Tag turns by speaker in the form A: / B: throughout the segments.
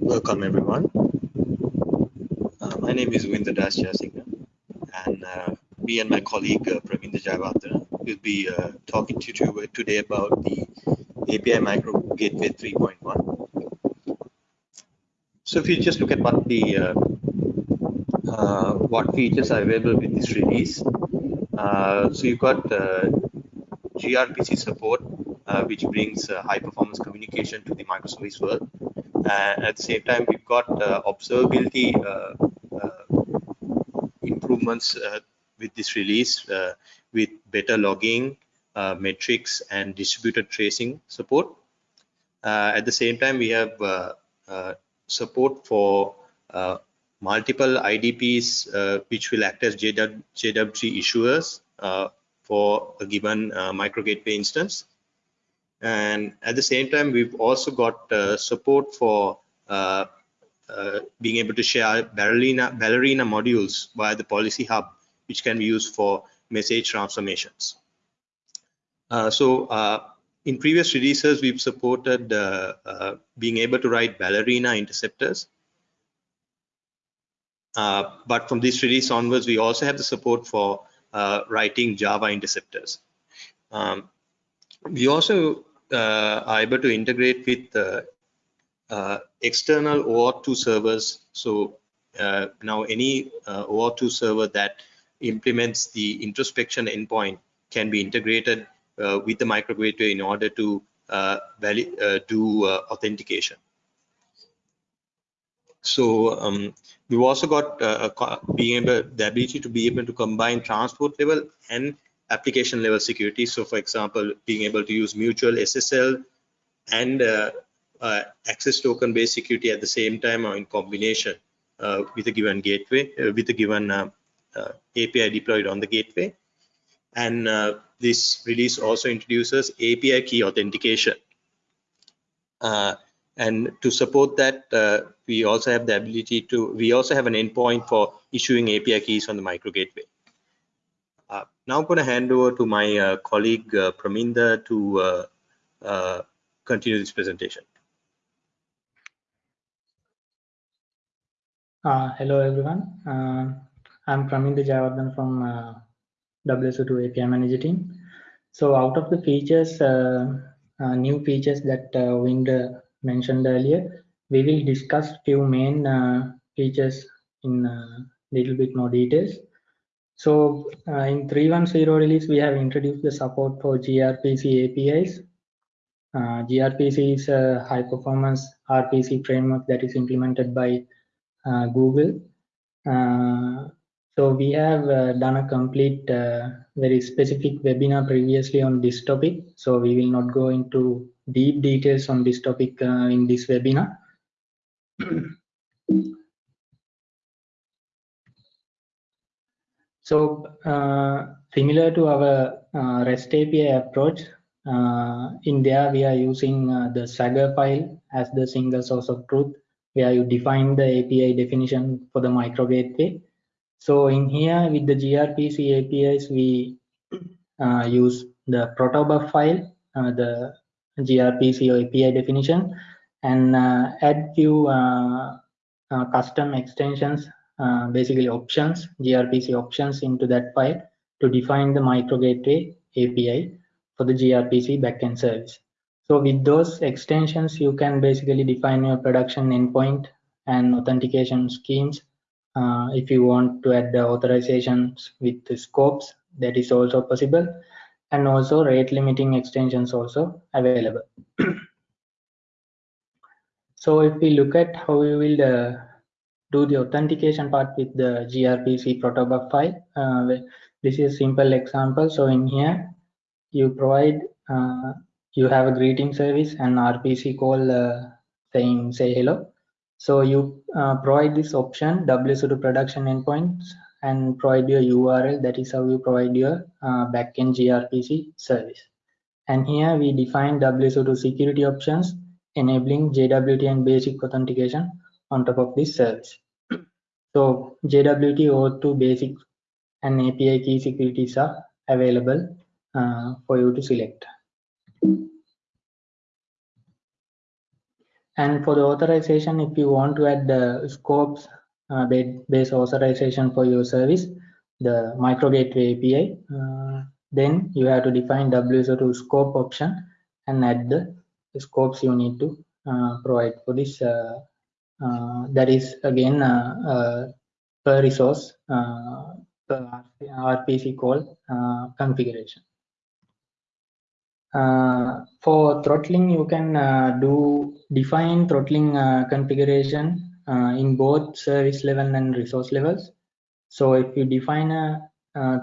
A: Welcome everyone. Uh, my name is Winda Das and uh, me and my colleague uh, Praminda Jayawardena will be uh, talking to you today about the API Micro Gateway 3.1. So if you just look at what the uh, uh, what features are available with this release, uh, so you've got gRPC support, which brings high performance communication to the microservice world. And at the same time, we've got observability improvements with this release uh, with better logging, uh, metrics, and distributed tracing support. Uh, at the same time, we have support for multiple IDPs which will act as JW, JWT issuers for a given micro gateway instance. And at the same time, we've also got support for uh, being able to share Ballerina, Ballerina modules via the policy hub which can be used for message transformations. Uh, so uh, in previous releases, we've supported uh, uh being able to write Ballerina interceptors. Uh, but from this release onwards, we also have the support for uh, writing Java interceptors. Um, we also are able to integrate with external OAuth2 servers. So now any OAuth2 server that implements the introspection endpoint can be integrated uh, with the micro gateway in order to uh, uh, do uh, authentication. So um, we've also got uh, being able the ability to be able to combine transport level and application level security. So for example, being able to use mutual SSL and uh, access token based security at the same time or in combination with a given gateway with a given uh, API deployed on the gateway. And uh, this release also introduces API key authentication. Uh, and to support that, we also have the ability to, we also have an endpoint for issuing API keys on the micro gateway. Uh, now I'm going to hand over to my uh, colleague uh, Praminda to continue this presentation.
B: hello everyone. I'm Praminda Jayawardena from uh, WSO2 API Manager team. So out of the features, uh, uh, new features that uh, Wind mentioned earlier, we will discuss few main uh, features in a uh, little bit more details. So uh, in 3.10 release, we have introduced the support for gRPC APIs. Uh, gRPC is a high performance RPC framework that is implemented by Google. So we have uh, done a complete, uh, very specific webinar previously on this topic. So we will not go into deep details on this topic uh, in this webinar. so uh, similar to our uh, REST API approach, uh, in there we are using the Swagger file as the single source of truth, where you define the API definition for the micro gateway so in here with the gRPC APIs, we uh, use the protobuf file, uh, the gRPC API definition, and uh, add few uh, uh, custom extensions, basically options, gRPC options into that file to define the micro gateway API for the gRPC backend service. So with those extensions, you can basically define your production endpoint and authentication schemes uh, if you want to add the authorizations with the scopes that is also possible and also rate limiting extensions also available so if we look at how we will uh, do the authentication part with the grpc protobuf file uh, this is a simple example so in here you provide uh, you have a greeting service and rpc call uh, saying say hello so you uh, provide this option WSO2 production endpoints and provide your URL. That is how you provide your uh, backend gRPC service. And here we define WSO2 security options enabling JWT and basic authentication on top of this service. So JWT OAuth2 basic and API key securities are available uh, for you to select. And for the authorization, if you want to add the scopes uh, based authorization for your service, the micro gateway API, uh, then you have to define WSO2 scope option and add the scopes you need to uh, provide for this. Uh, uh, that is again per resource per RPC call configuration. Uh, for throttling, you can uh, do define throttling uh, configuration in both service level and resource levels. So if you define a,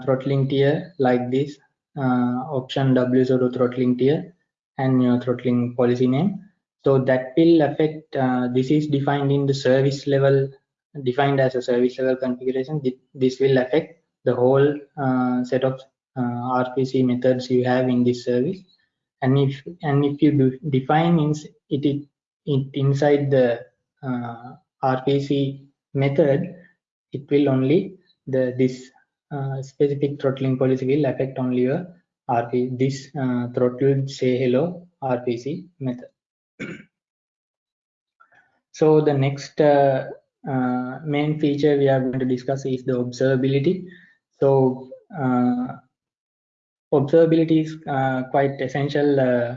B: throttling tier like this, option WSO2 throttling tier and your throttling policy name, so that will affect, this is defined in the service level, defined as a service level configuration. This will affect the whole uh, set of uh, RPC methods you have in this service and if and if you define it, it, it inside the uh, RPC method, it will only the this uh, specific throttling policy will affect only your RP this uh, throttled say hello RPC method. so the next uh, uh, main feature we are going to discuss is the observability. So uh, observability is uh, quite essential uh,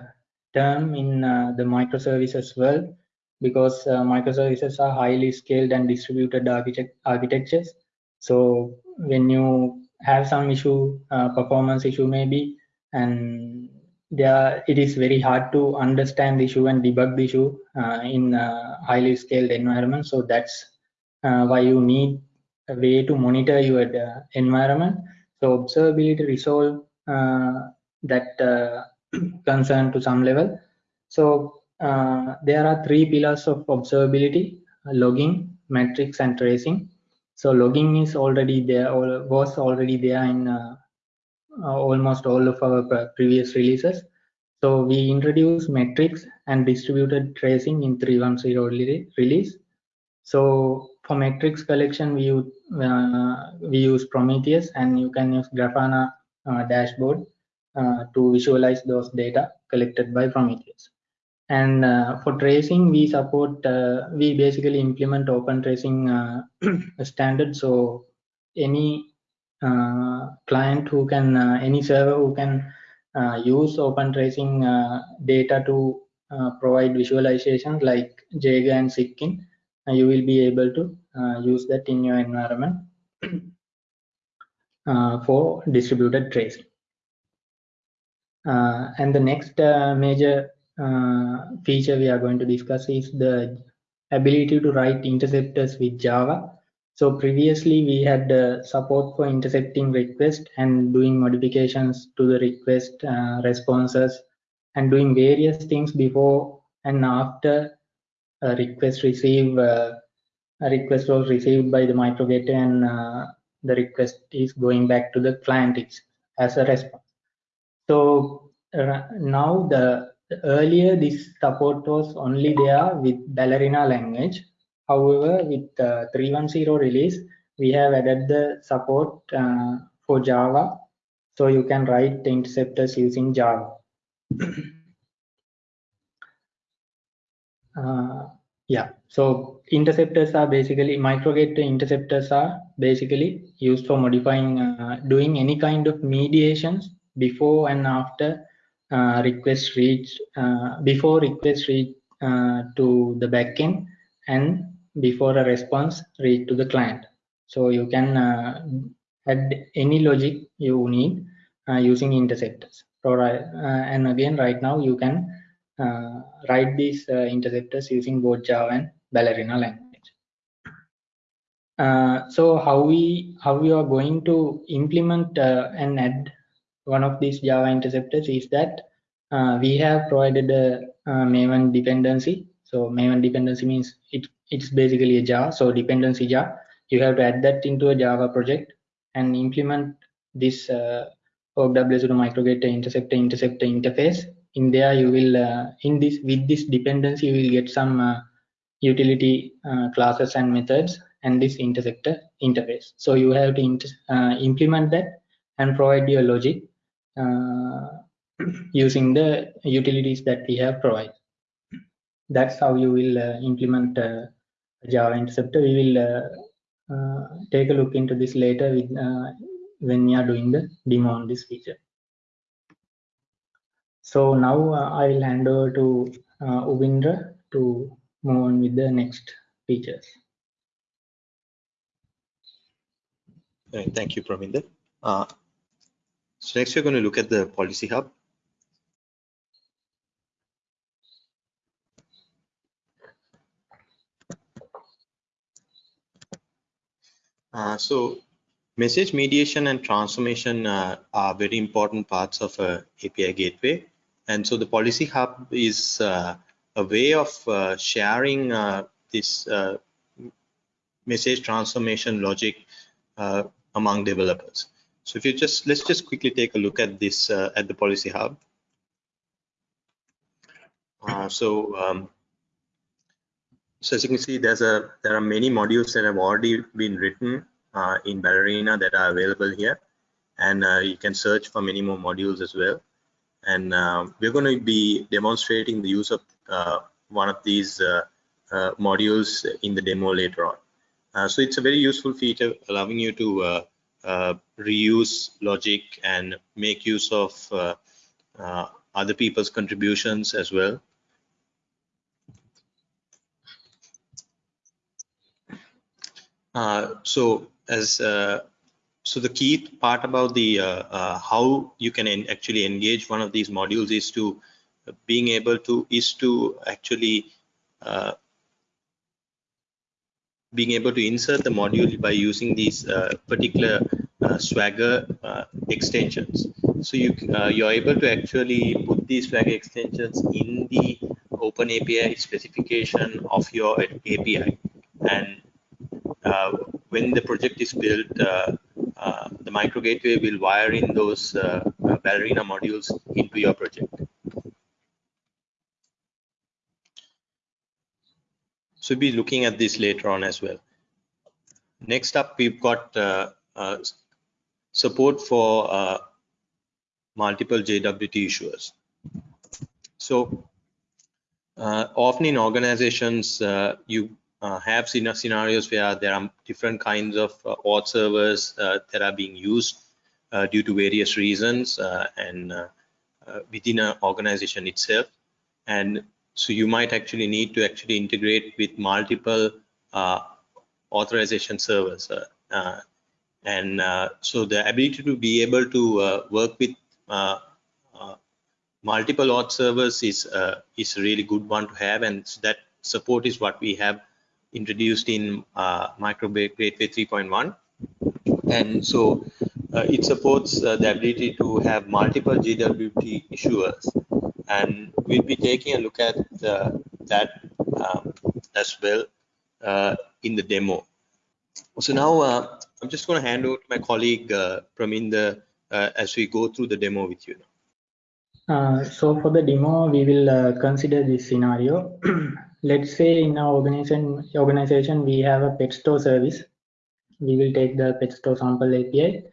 B: term in the microservices world because microservices are highly scaled and distributed architect architectures. So when you have some issue, performance issue maybe, and there it is very hard to understand the issue and debug the issue uh, in highly scaled environment. So that's why you need a way to monitor your environment. So observability resolve uh, that uh, concern to some level. So uh, there are three pillars of observability, logging, metrics, and tracing. So logging is already there, or was already there in almost all of our previous releases. So we introduced metrics and distributed tracing in 3.10 release. So for metrics collection, we use, uh, we use Prometheus and you can use Grafana uh, dashboard uh, to visualize those data collected by Prometheus. And uh, for tracing, we support, we basically implement open tracing standard. So any Uh, client who can, uh, any server who can uh, use open tracing data to provide visualizations like Jaeger and Zipkin, you will be able to use that in your environment. Uh, for distributed tracing. Uh, and the next uh, major feature we are going to discuss is the ability to write interceptors with Java. So previously we had uh, support for intercepting requests and doing modifications to the request uh, responses and doing various things before and after a request receive uh, a request was received by the microgate and the request is going back to the client as a response. So uh, now the, earlier this support was only there with Ballerina language. However, with uh, 3.10 release, we have added the support uh, for Java. So you can write interceptors using Java. uh, yeah so interceptors are basically microgate interceptors are basically used for modifying uh, doing any kind of mediations before and after uh, request reach uh, before request reach uh, to the backend and before a response reach to the client so you can uh, add any logic you need uh, using interceptors so, and again right now you can uh, write these uh, interceptors using both Java and Ballerina language. Uh, so how we how we are going to implement and add one of these Java interceptors is that we have provided a, a Maven dependency. So Maven dependency means it it's basically a jar. So dependency jar. You have to add that into a Java project and implement this uh, OWS microgate interceptor interceptor interface in there you will uh, in this with this dependency you will get some uh, utility uh, classes and methods and this interceptor interface. So you have to uh, implement that and provide your logic uh, using the utilities that we have provided. That's how you will uh, implement uh, Java interceptor. We will uh, uh, take a look into this later with, when we are doing the demo on this feature. So now I will hand over to Ubindra to move on with the next features.
A: Thank you, Praminder. Uh, so next we're going to look at the policy hub. Uh, so message mediation and transformation uh, are very important parts of API gateway. And so the policy hub is uh, a way of uh, sharing uh, this message transformation logic among developers. So if you just let's just quickly take a look at this at the policy hub. So um, so as you can see, there's a there are many modules that have already been written uh, in Ballerina that are available here, and uh, you can search for many more modules as well. And uh, we're going to be demonstrating the use of uh, one of these modules in the demo later on. so it's a very useful feature, allowing you to uh, reuse logic and make use of uh, uh, other people's contributions as well. So as uh, so the key part about the uh, how you can actually engage one of these modules is to being able to is to actually being able to insert the module by using these uh, particular uh, Swagger uh, extensions. So you uh, you're able to actually put these Swagger extensions in the Open API specification of your API, and uh, when the project is built, uh, the micro gateway will wire in those Ballerina modules into your project. So we'll be looking at this later on as well. Next up, we've got uh, uh, support for uh, multiple JWT issuers. So uh, often in organizations, uh, you uh, have seen scenarios where there are different kinds of auth servers that are being used due to various reasons and within an organization itself. And so you might actually need to actually integrate with multiple uh, authorization servers. Uh, uh and uh, so the ability to be able to uh, work with multiple auth servers is is a really good one to have. And that support is what we have introduced in Micro Gateway 3.1. And so it supports the ability to have multiple JWT issuers and we'll be taking a look at uh, that um, as well uh, in the demo. So now uh, I'm just going to hand over to my colleague uh, Praminda uh, as we go through the demo with you.
B: Uh, so for the demo, we will uh, consider this scenario. Let's say in our organization, organization we have a pet store service. We will take the pet store sample API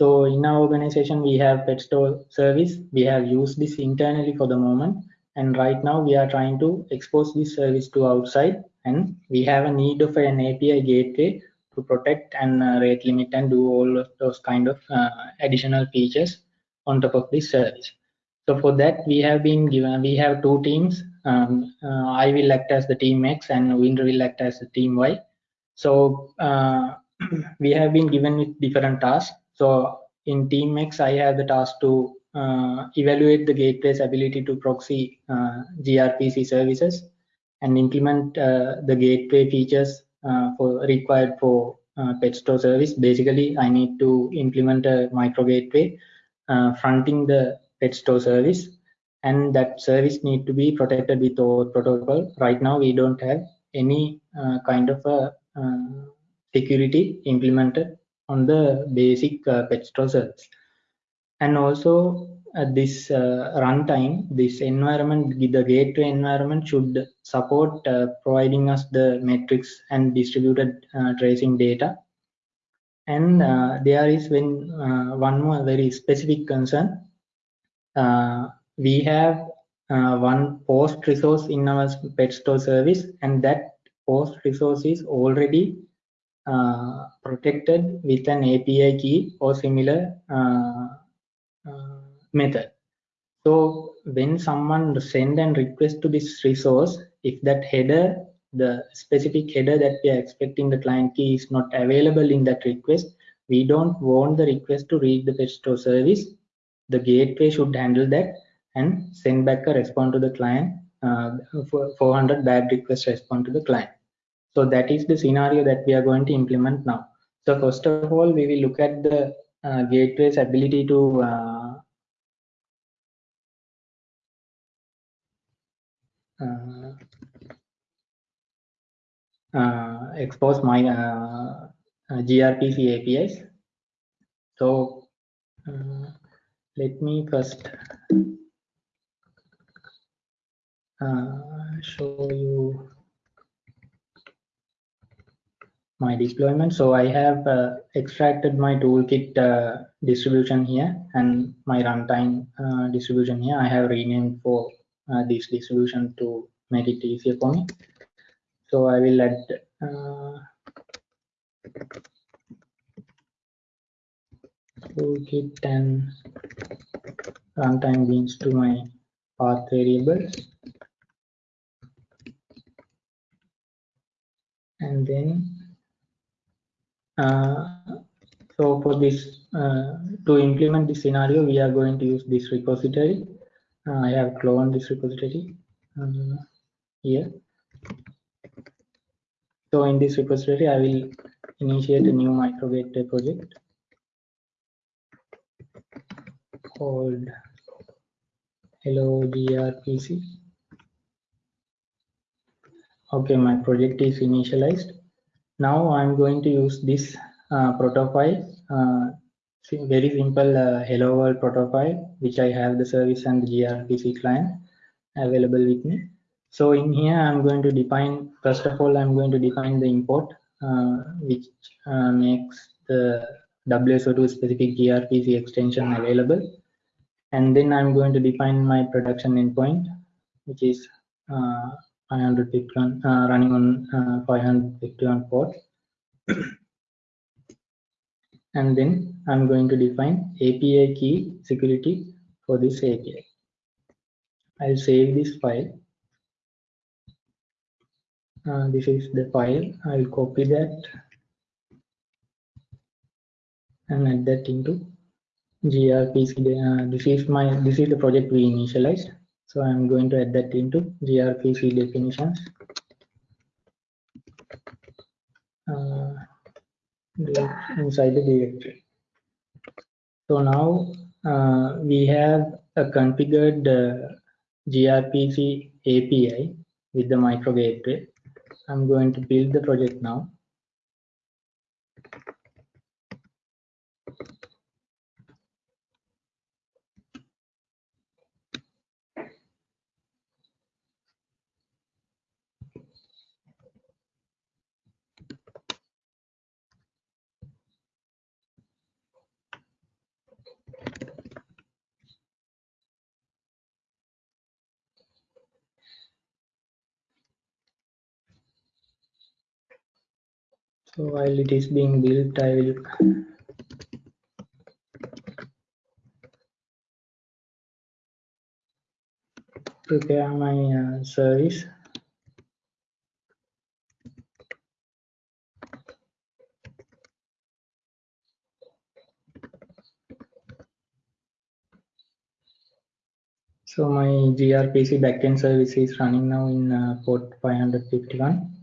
B: so in our organization, we have pet store service. We have used this internally for the moment. And right now we are trying to expose this service to outside and we have a need of an API gateway to protect and uh, rate limit and do all those kind of uh, additional features on top of this service. So for that, we have been given, we have two teams. Um, uh, I will act as the team X and Winder will act as the team Y. So uh, we have been given with different tasks so in team X, I have the task to uh, evaluate the gateway's ability to proxy uh, gRPC services and implement uh, the gateway features uh, for required for pet store service. Basically, I need to implement a micro gateway fronting the pet store service and that service need to be protected with our protocol. Right now, we don't have any kind of a security implemented on the basic uh, pet service. And also uh, this uh, runtime, this environment, the gateway environment should support uh, providing us the metrics and distributed uh, tracing data. And uh, there is when uh, one more very specific concern. We have uh, one post resource in our pet store service, and that post resource is already uh, protected with an API key or similar uh, uh, method. So when someone send and request to this resource, if that header, the specific header that we are expecting the client key is not available in that request, we don't want the request to read the pet store service. The gateway should handle that and send back a response to the client, uh, 400 bad request respond to the client. So that is the scenario that we are going to implement now. So first of all, we will look at the uh, gateway's ability to uh, uh, uh expose my uh, gRPC APIs. So let me first show you my deployment. So I have uh, extracted my toolkit uh, distribution here and my runtime uh, distribution here. I have renamed for uh, this distribution to make it easier for me. So I will add uh, toolkit and runtime beans to my path variables. And then uh, so for this, uh, to implement this scenario, we are going to use this repository. Uh, I have cloned this repository here. So in this repository, I will initiate a new microgateway project called hello grpc okay my project is initialized now I'm going to use this uh, protofile, uh, very simple uh, hello world protofile, which I have the service and the gRPC client available with me. So in here, I'm going to define, first of all, I'm going to define the import, uh, which uh, makes the WSO2 specific gRPC extension available. And then I'm going to define my production endpoint, which is uh, 551 uh, running on uh, 551 port and then I'm going to define API key security for this API. I'll save this file. Uh, this is the file. I'll copy that and add that into gRPC. Uh, this is my this is the project we initialized. So I'm going to add that into gRPC definitions. Uh, inside the directory. So now uh, we have a configured uh, gRPC API with the micro gateway. I'm going to build the project now. So while it is being built, I will prepare my uh, service. So my gRPC backend service is running now in uh, port 551.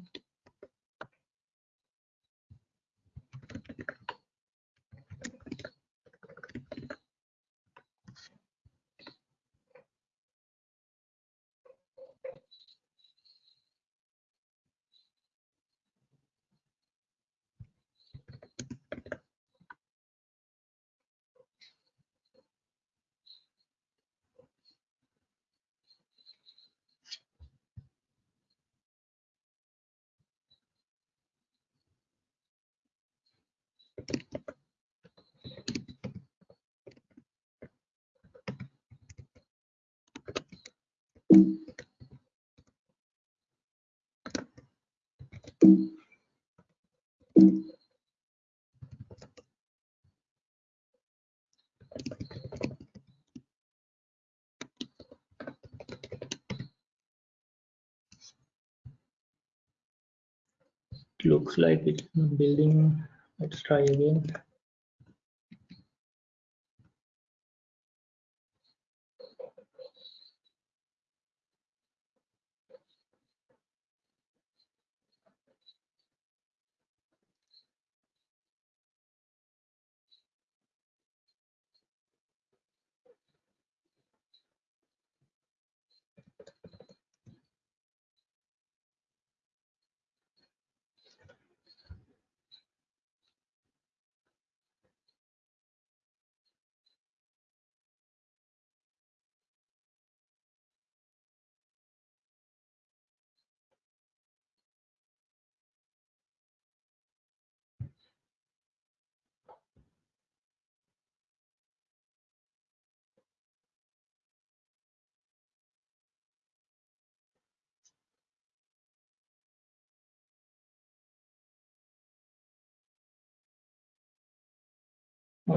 B: Looks like it's building let's try again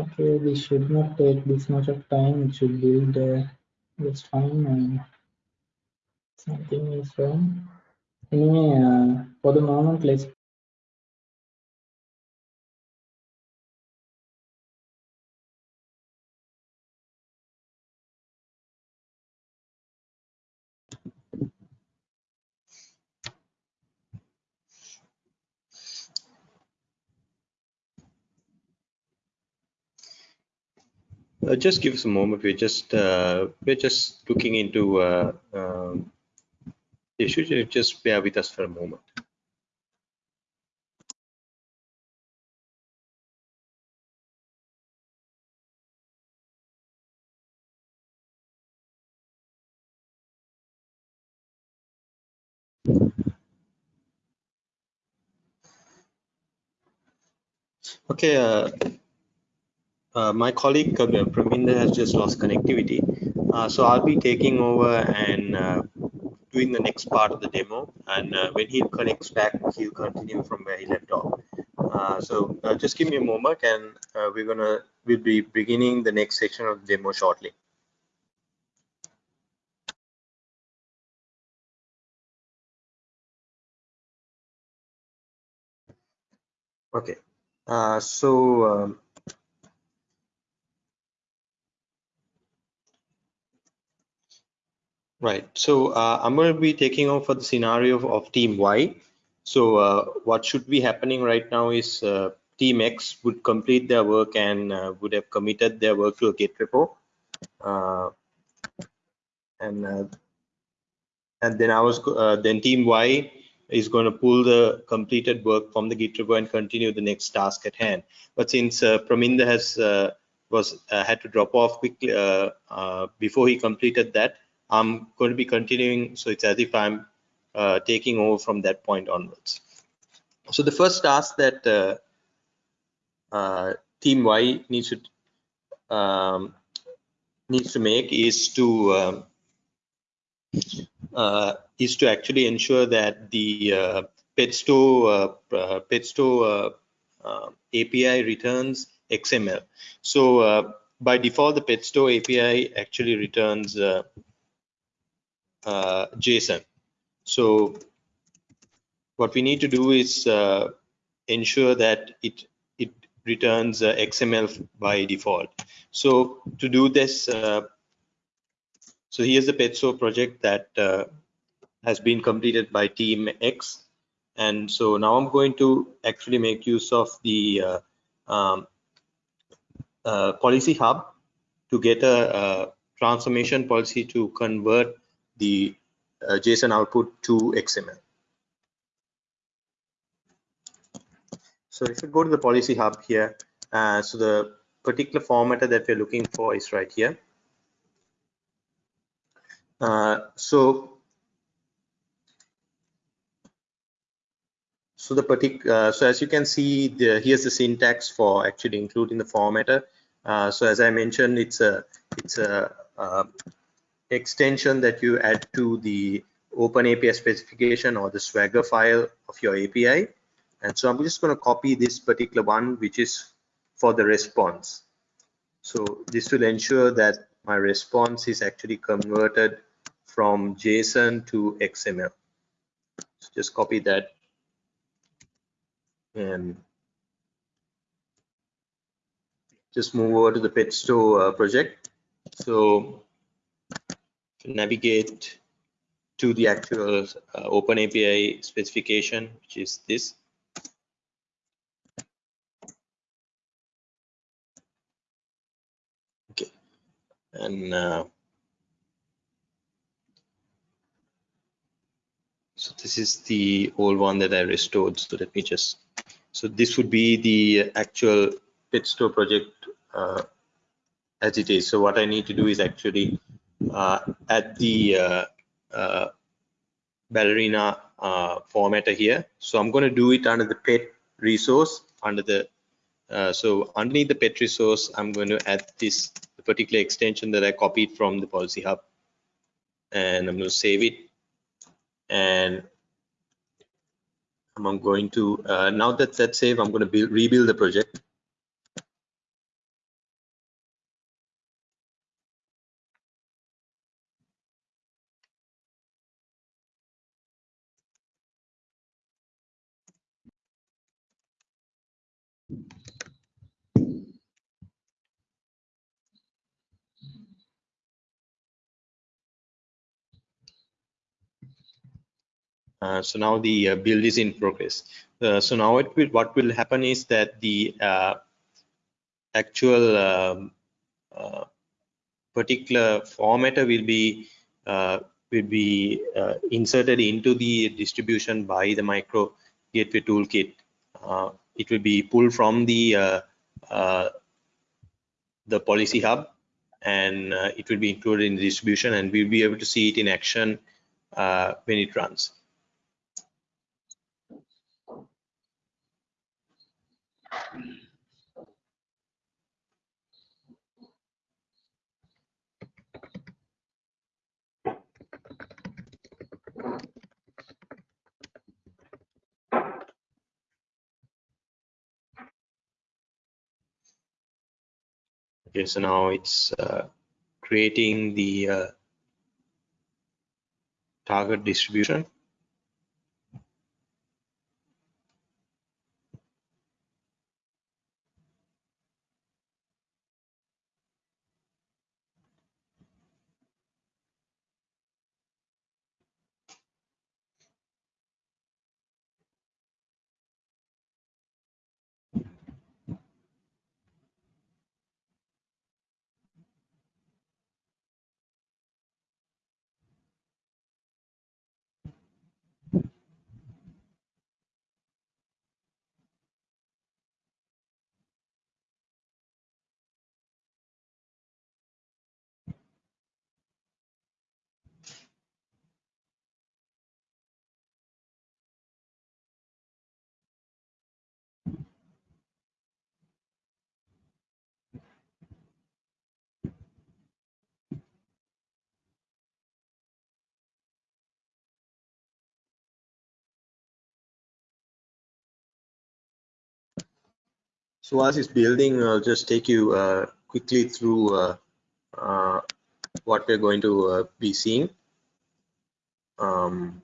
B: Okay, this should not take this much of time. It should build uh, just fine and something is wrong. Anyway, uh, for the moment, let's
A: Uh, just give us a moment. We're just uh, we're just looking into uh, um, issue. Just bear with us for a moment. Okay, uh, my colleague uh, has just lost connectivity. Uh, so I'll be taking over and uh, doing the next part of the demo. And uh, when he connects back, he'll continue from where he left off. Uh, so just give me a moment and we're gonna, we'll be beginning the next section of the demo shortly. Okay, so um, Right. So uh, I'm going to be taking over for the scenario of, of team Y. So uh, what should be happening right now is uh, team X would complete their work and uh, would have committed their work to a Git repo. Uh, and uh, and then I was then team Y is going to pull the completed work from the Git repo and continue the next task at hand. But since Praminda has was had to drop off quickly before he completed that, I'm going to be continuing. So it's as if I'm uh, taking over from that point onwards. So the first task that uh, uh, team Y needs to um, needs to make is to um, uh, is to actually ensure that the uh, Petsto uh, Petsto API returns XML. So by default, the Petsto API actually returns uh, JSON. So what we need to do is uh, ensure that it it returns uh, XML by default. So to do this, uh, so here's the Petso project that uh, has been completed by Team X. And so now I'm going to actually make use of the uh, um, policy hub to get a, a transformation policy to convert the uh, JSON output to XML. So if you go to the policy hub here, uh, so the particular formatter that we're looking for is right here. Uh, so so the particular uh, so as you can see the, here's the syntax for actually including the formatter uh, so as i mentioned it's a it's a uh, extension that you add to the open API specification or the Swagger file of your API. And so I'm just going to copy this particular one, which is for the response. So this will ensure that my response is actually converted from JSON to XML. So just copy that and just move over to the Petsto uh, project. So navigate to the actual uh, Open API specification, which is this. Okay, and uh, so this is the old one that I restored. So let me just. So this would be the actual Petsto project uh, as it is. So what I need to do is actually uh, add the uh, uh, ballerina formatter here. So I'm going to do it under the pet resource under the so underneath the pet resource, I'm going to add this particular extension that I copied from the policy hub. And I'm going to save it. And I'm going to uh, now that that's saved, I'm going to build, rebuild the project Uh, so now the uh, build is in progress. Uh, so now will, what will happen is that the uh, actual um, uh, particular formatter will be will be inserted into the distribution by the micro gateway toolkit. it will be pulled from the the policy hub and it will be included in the distribution and we'll be able to see it in action when it runs. Okay, so now it's uh, creating the uh, target distribution. So as it's building, I'll just take you uh, quickly through uh, uh, what we're going to uh, be seeing. Um,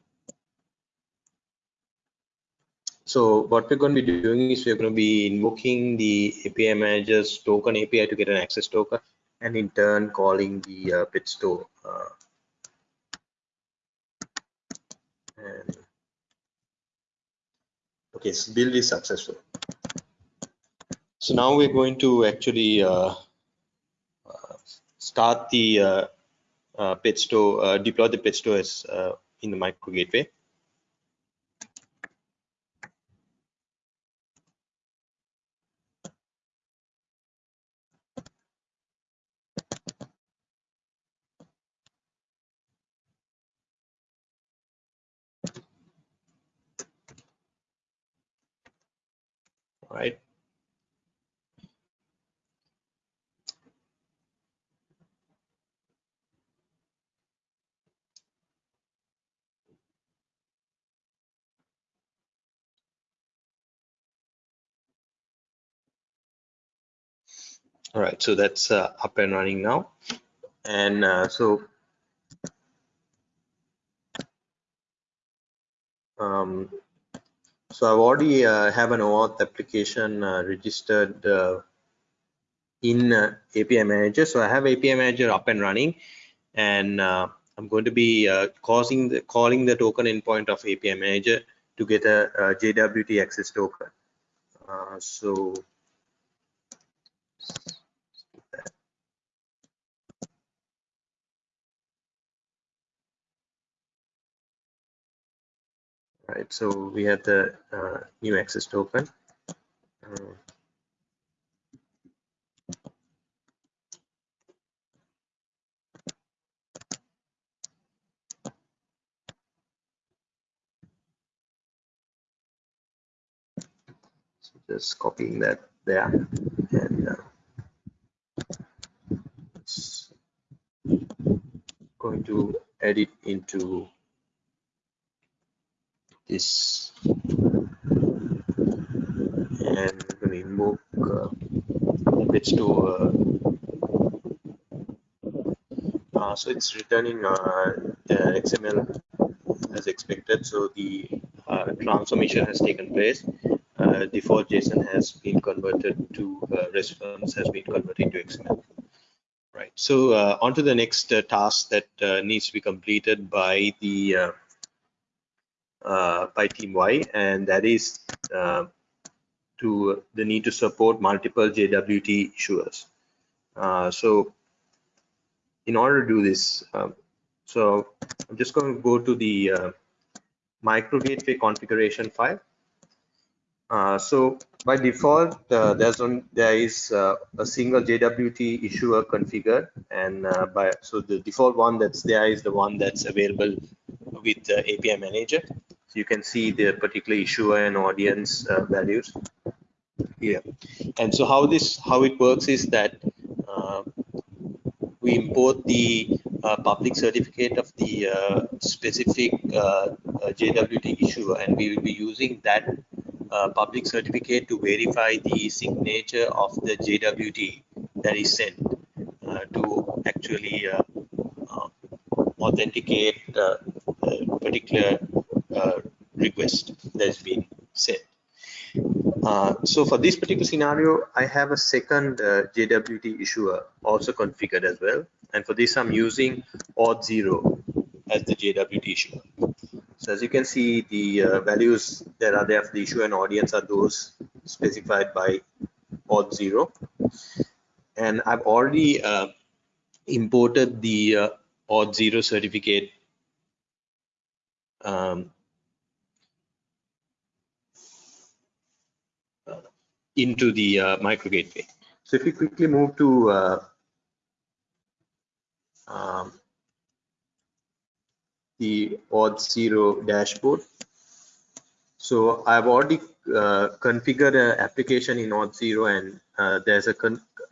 A: so what we're going to be doing is we're going to be invoking the API manager's token API to get an access token and in turn calling the uh, Petsto. Uh, and okay, so build is successful. So now we're going to actually uh, uh, start the uh, uh, Petsto, uh, deploy the Petsto as uh, in the micro gateway. All right, so that's uh, up and running now. And uh, so um, so I've already uh, have an OAuth application uh, registered uh, in uh, API Manager. So I have API Manager up and running, and I'm going to be causing the, calling the token endpoint of API Manager to get a, a JWT access token. so right so we have the uh, new access token uh, just copying that there and uh, going to edit into this and we're going to invoke uh, pets to uh, uh, so it's returning uh, XML as expected. So the uh, transformation has taken place. Uh, default JSON has been converted to uh, response has been converted to XML right. So uh, on to the next uh, task that uh, needs to be completed by the uh, uh, by team Y, and that is uh, to the need to support multiple JWT issuers. Uh, so in order to do this, um, so I'm just going to go to the uh, micro gateway configuration file. Uh, so by default, uh, there's on there is uh, a single JWT issuer configured, and uh, by so the default one that's there is the one that's available with API manager. You can see the particular issuer and audience uh, values here. And so how this how it works is that uh, we import the public certificate of the specific JWT issuer, and we will be using that uh, public certificate to verify the signature of the JWT that is sent uh, to actually uh, uh authenticate particular uh, request that has been sent. Uh, so for this particular scenario, I have a second JWT issuer also configured as well. And for this, I'm using Auth0 as the JWT issuer. So as you can see, the uh, values that are there for the issuer and audience are those specified by Auth0. And I've already uh, imported the uh, Auth0 certificate um, into the uh, micro gateway. So if we quickly move to uh, um, the Auth0 dashboard. So I've already uh, configured an application in Auth0 and uh, there's a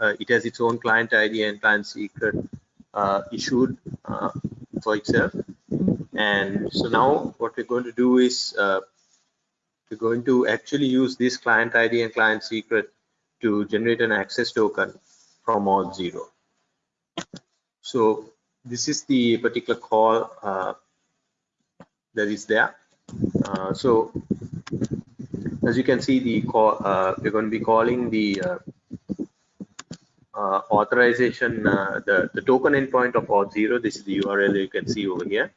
A: uh, it has its own client ID and client secret uh, issued for itself. And so now what we're going to do is we're going to actually use this client ID and client secret to generate an access token from Auth0. So this is the particular call that is there. Uh, so as you can see, the call, uh, we're going to be calling the uh, uh authorization, uh, the, the token endpoint of Auth0. This is the URL you can see over here.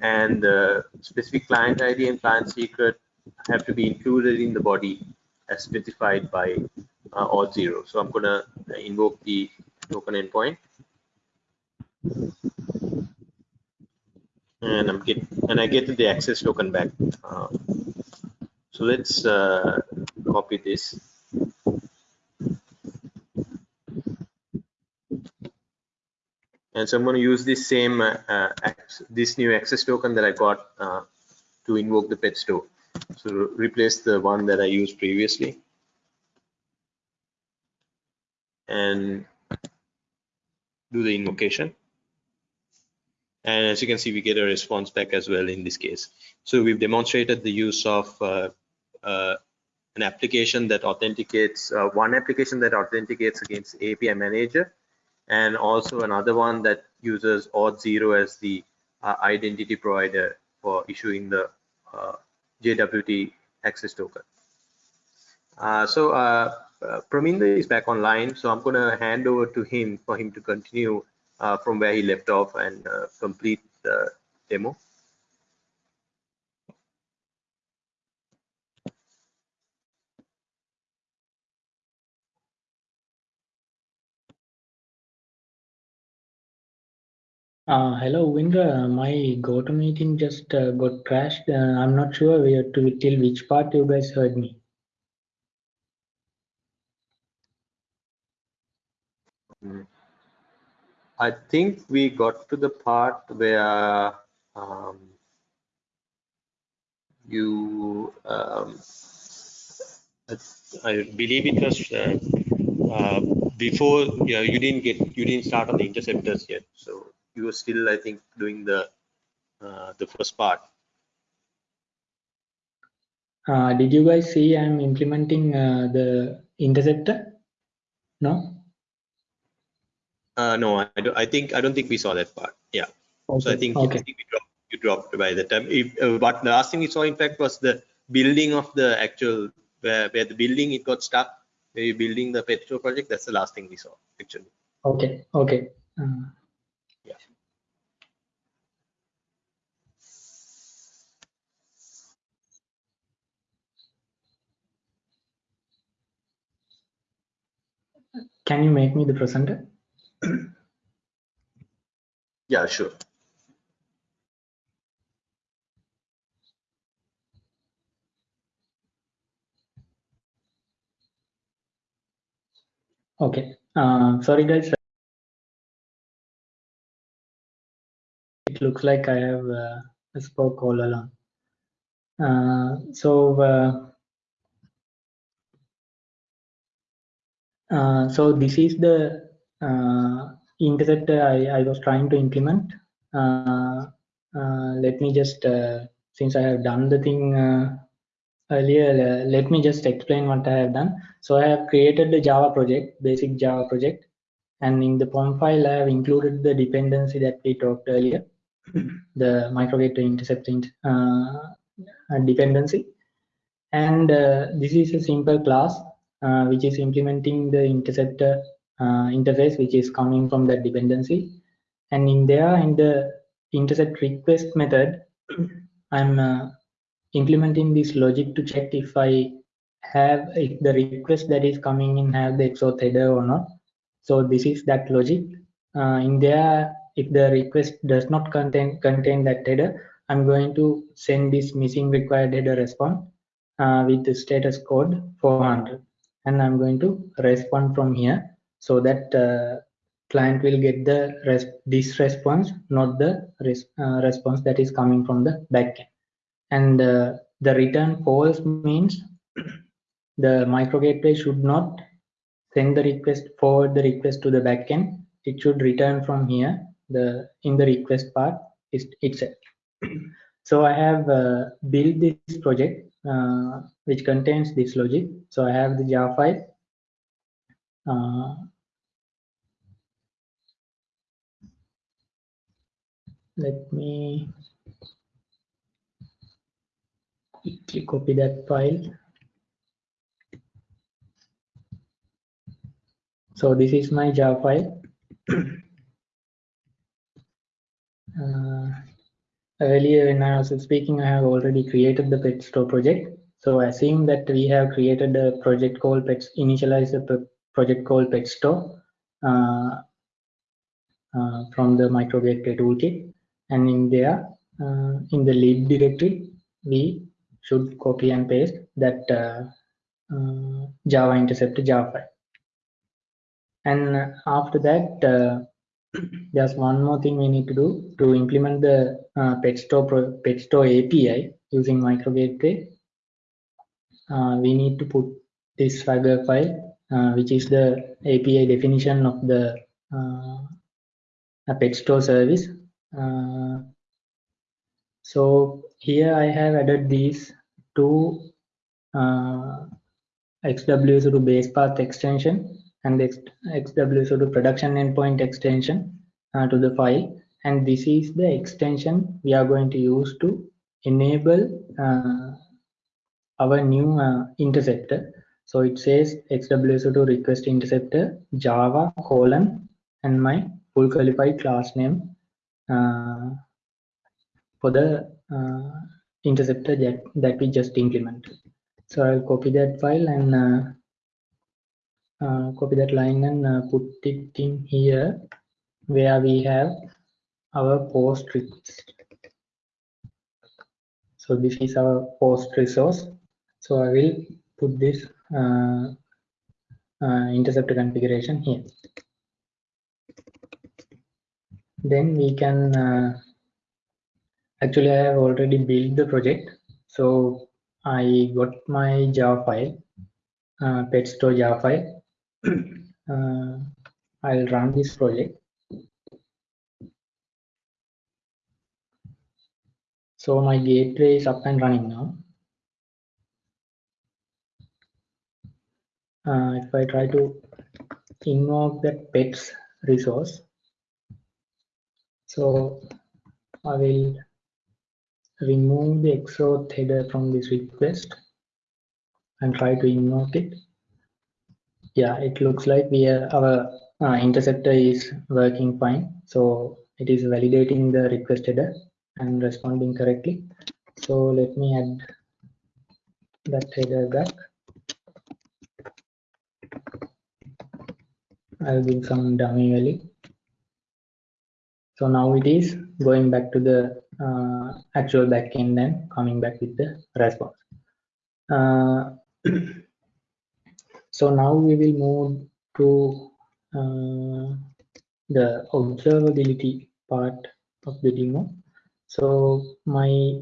A: And the specific client ID and client secret have to be included in the body as specified by uh, Auth0. So I'm going to invoke the token endpoint and I'm get and I get the access token back. Uh, so let's uh, copy this. And so I'm going to use this same uh, uh this new access token that I got uh, to invoke the pet store. So replace the one that I used previously. And do the invocation and as you can see we get a response back as well in this case so we've demonstrated the use of uh, uh, an application that authenticates uh, one application that authenticates against API manager, and also another one that uses Auth0 as the uh, identity provider for issuing the uh, JWT access token. Uh, so uh, uh, Praminda is back online, so I'm going to hand over to him for him to continue uh, from where he left off and uh, complete the demo.
B: Uh, hello, Windra. My GoToMeeting just uh, got crashed. Uh, I'm not sure where to till which part you guys heard me.
A: I think we got to the part where um, you, um, I, I believe it was uh, uh, before yeah, you didn't get you didn't start on the interceptors yet, so you were still I think doing the uh, the first part.
B: Uh, did you guys see I'm implementing uh, the interceptor? No.
A: Uh, no, I, do, I think I don't think we saw that part. Yeah.
B: Okay.
A: So I think,
B: okay.
A: I think we dropped, you dropped by the time. If, uh, but the last thing we saw, in fact, was the building of the actual where, where the building it got stuck. Where you're building the pet store project. That's the last thing we saw actually.
B: Okay. Okay. Uh, can you make me the presenter?
A: Yeah, sure.
B: Okay. Uh, sorry, guys. It looks like I have uh, spoke all along. Uh, so, uh, so this is the uh, interceptor I, I was trying to implement. Uh, uh, let me just, uh, since I have done the thing earlier, let me just explain what I have done. So I have created the Java project, basic Java project. And in the POM file, I have included the dependency that we talked earlier, the microgateway intercepting uh, dependency. And this is a simple class uh, which is implementing the interceptor uh, interface which is coming from that dependency. And in there, in the intercept request method, I'm uh, implementing this logic to check if I have if the request that is coming in have the XOR header or not. So this is that logic. Uh, in there, if the request does not contain contain that header, I'm going to send this missing required header response uh, with the status code 400, and I'm going to respond from here so that uh, client will get the res this response, not the res uh, response that is coming from the backend. And uh, the return false means the micro gateway should not send the request forward the request to the backend. It should return from here the in the request part is itself. so I have uh, built this project uh, which contains this logic. So I have the Java file. Uh, let me quickly copy that file. So this is my Java file. uh, earlier when I was speaking, I have already created the pet store project. So assume that we have created a project called pets, initialize a project called pet store uh, uh, from the micro gateway toolkit. And in there, uh, in the lib directory, we should copy and paste that uh, uh, Java interceptor Java file. And after that, there's one more thing we need to do to implement the uh, PetStore, API using micro gateway. Uh, we need to put this Swagger file, uh, which is the API definition of the uh, PetStore service. Uh, so here I have added these two uh, XWSO2 base path extension and the XWSO2 production endpoint extension uh, to the file. And this is the extension we are going to use to enable uh, our new uh, interceptor. So it says XWSO2 request interceptor Java colon and my full qualified class name uh, for the uh, interceptor that, that we just implemented. So I'll copy that file and uh, copy that line and uh, put it in here where we have our post request. So this is our post resource. So I will put this uh, uh, interceptor configuration here. Then we can uh, actually I have already built the project. So I got my Java file, uh, pet store Java file. Uh, I'll run this project. So my gateway is up and running now. Uh, if I try to invoke that pets resource, so I will remove the XOR header from this request and try to invoke it. Yeah, it looks like we are, our uh, interceptor is working fine. So it is validating the request header and responding correctly. So let me add that header back. I'll give some dummy value. So now it is going back to the uh, actual backend and coming back with the response. Uh, so now we will move to uh, the observability part of the demo. So my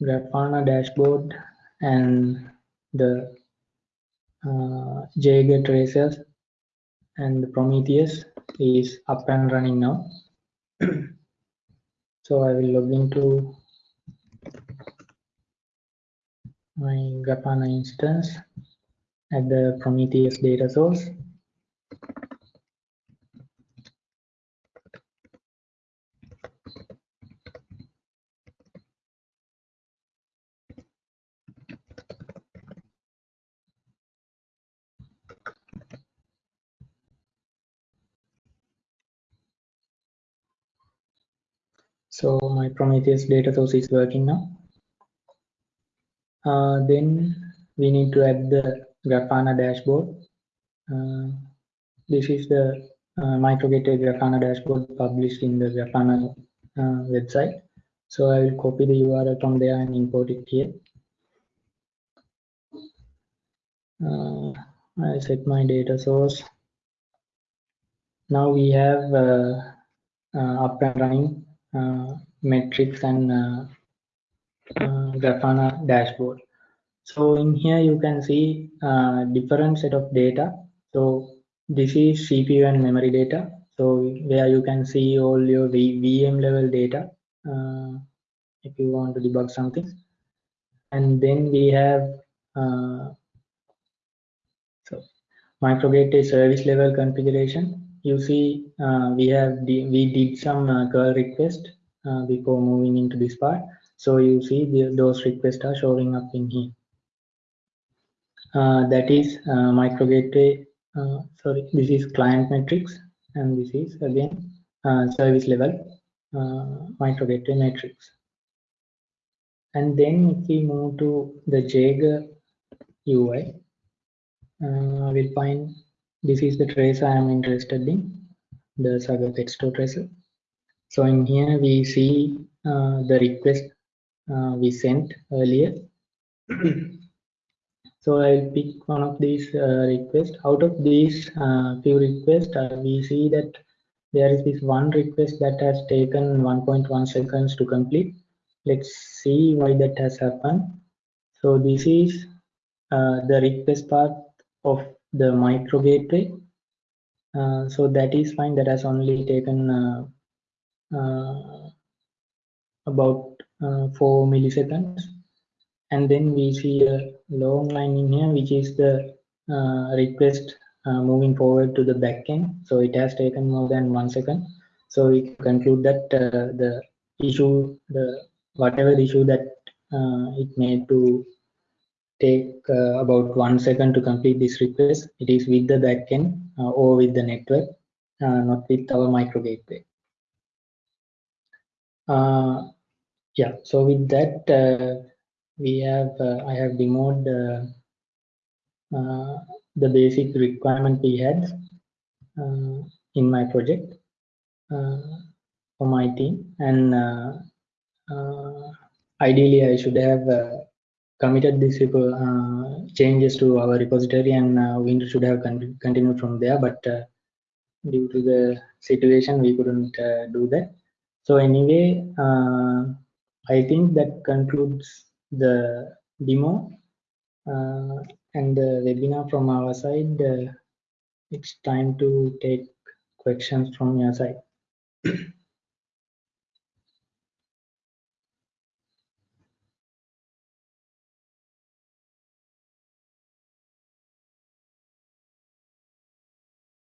B: Grafana dashboard and the uh, Jaeger tracers and the Prometheus is up and running now. so I will log into my Grafana instance at the Prometheus data source. So my Prometheus data source is working now. Uh, then we need to add the Grafana dashboard. Uh, this is the uh, microgateway Grafana dashboard published in the Grafana uh, website. So I will copy the URL from there and import it here. Uh, I set my data source. Now we have uh, up and running metrics and uh, Grafana dashboard. So in here you can see uh, different set of data. So this is CPU and memory data. So where you can see all your v VM level data uh, if you want to debug something. And then we have uh, so microgateway service level configuration. You see uh, we have we did some uh, curl request uh, before moving into this part. So you see the, those requests are showing up in here. Uh, that is uh, micro gateway. Uh, sorry, this is client metrics, and this is again uh, service level uh, micro gateway metrics. And then if we move to the Jaeger UI, uh, we'll find this is the trace I am interested in, the Swagger Petstore tracer. So in here we see uh, the request uh, we sent earlier. so I'll pick one of these uh, requests. Out of these uh, few requests, uh, we see that there is this one request that has taken 1.1 seconds to complete. Let's see why that has happened. So this is uh, the request part of the micro gateway. Uh, so that is fine. That has only taken about 4 milliseconds. And then we see a long line in here, which is the uh, request uh, moving forward to the backend. So it has taken more than one second. So we conclude that uh, the issue, the whatever issue that uh, it made to take uh, about one second to complete this request, it is with the backend or with the network, not with our micro gateway. Yeah, so with that, we have I have demoed uh, the basic requirement we had uh, in my project uh, for my team. And ideally I should have committed these uh, changes to our repository and uh, we should have con continued from there. But uh, due to the situation we couldn't do that. So anyway i think that concludes the demo and the webinar from our side. Uh, it's time to take questions from your side.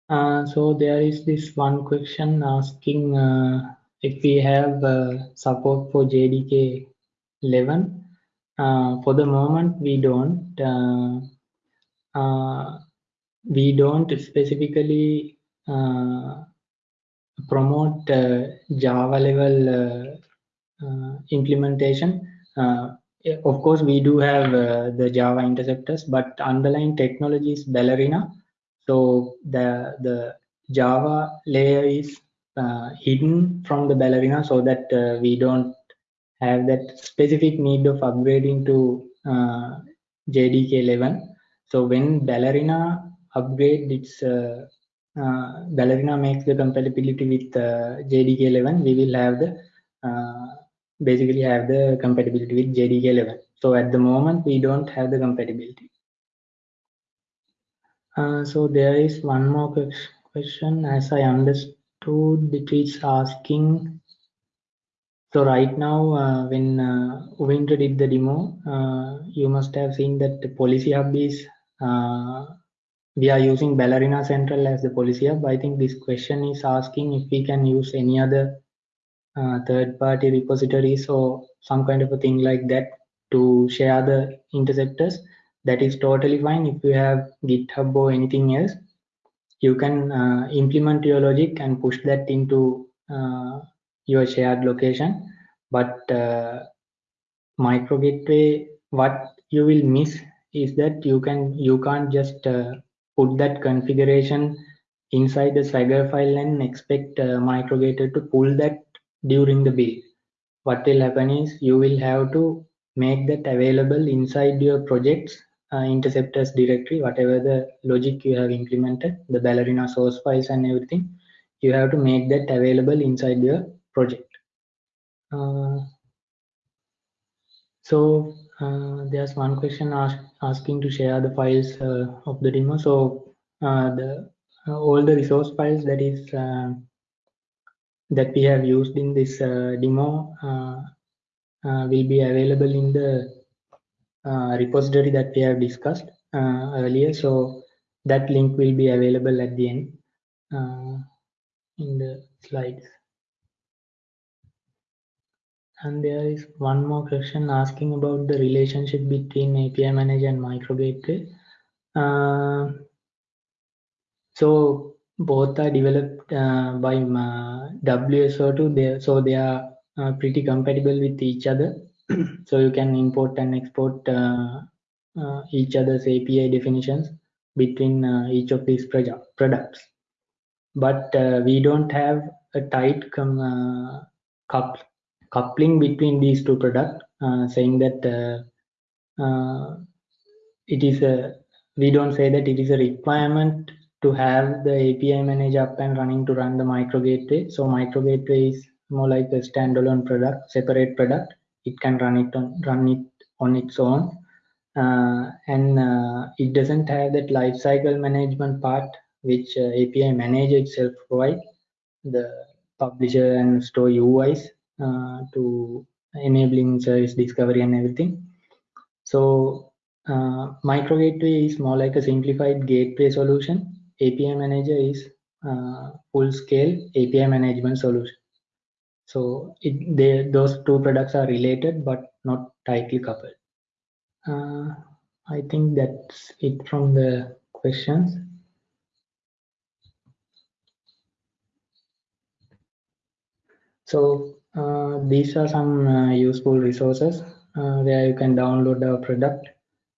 B: Uh, so there is this one question asking uh, if we have uh, support for JDK 11. Uh, for the moment, we don't. Uh, uh, we don't specifically uh, promote uh, Java level implementation. of course, we do have the Java interceptors, but underlying technology is Ballerina. So the the Java layer is uh, hidden from the ballerina so that uh, we don't have that specific need of upgrading to uh, JDK 11 so when Ballerina upgrade its uh, uh, Ballerina makes the compatibility with uh, JDK 11, we will have the basically have the compatibility with JDK 11. So at the moment, we don't have the compatibility. Uh, so there is one more question as I understood it is asking so right now, uh, when uh, did the demo, uh, you must have seen that the policy hub is, uh, we are using Ballerina Central as the policy hub. I think this question is asking if we can use any other uh, third-party repositories or some kind of a thing like that to share the interceptors. That is totally fine. If you have GitHub or anything else, you can uh, implement your logic and push that into your shared location. But uh, micro gateway what you will miss is that you can you can't just uh, put that configuration inside the swagger file and expect uh, micro gateway to pull that during the build. What will happen is you will have to make that available inside your projects uh, interceptors directory whatever the logic you have implemented the ballerina source files and everything you have to make that available inside your project. Uh, so uh, there's one question ask, asking to share the files uh, of the demo. So uh, the uh, all the resource files that is that we have used in this demo will be available in the repository that we have discussed earlier. So that link will be available at the end in the slides. And there is one more question asking about the relationship between API manager and micro gateway. Uh, so both are developed uh, by uh, WSO2, they, so they are uh, pretty compatible with each other. so you can import and export uh, uh, each other's API definitions between each of these products. But we don't have a tight coupling between these two products, uh, saying that uh, uh, it is a we don't say that it is a requirement to have the API manager up and running to run the micro gateway. So micro gateway is more like a standalone product, separate product. It can run it on run it on its own, uh, and uh, it doesn't have that lifecycle management part which uh, API manager itself provide the publisher and store UIs uh, to enabling service discovery and everything. So uh, micro gateway is more like a simplified gateway solution. API manager is uh, full scale API management solution. So it, they, those two products are related but not tightly coupled. Uh, I think that's it from the questions. So uh, these are some uh, useful resources uh, where you can download our product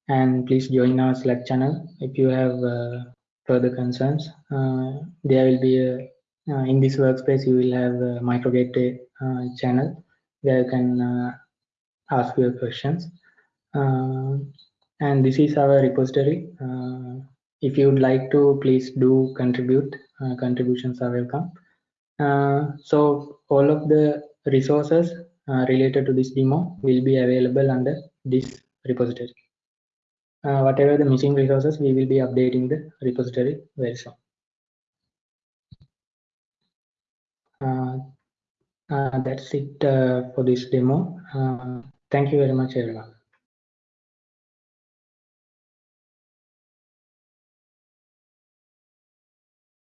B: and please join our Slack channel if you have uh, further concerns. Uh, there will be a, uh, in this workspace you will have a micro gateway channel where you can ask your questions. and this is our repository. if you would like to, please do contribute. contributions are welcome. Uh, so all of the resources uh, related to this demo will be available under this repository. Uh, whatever the missing resources, we will be updating the repository very soon. Uh, uh, that's it uh, for this demo. thank you very much, everyone.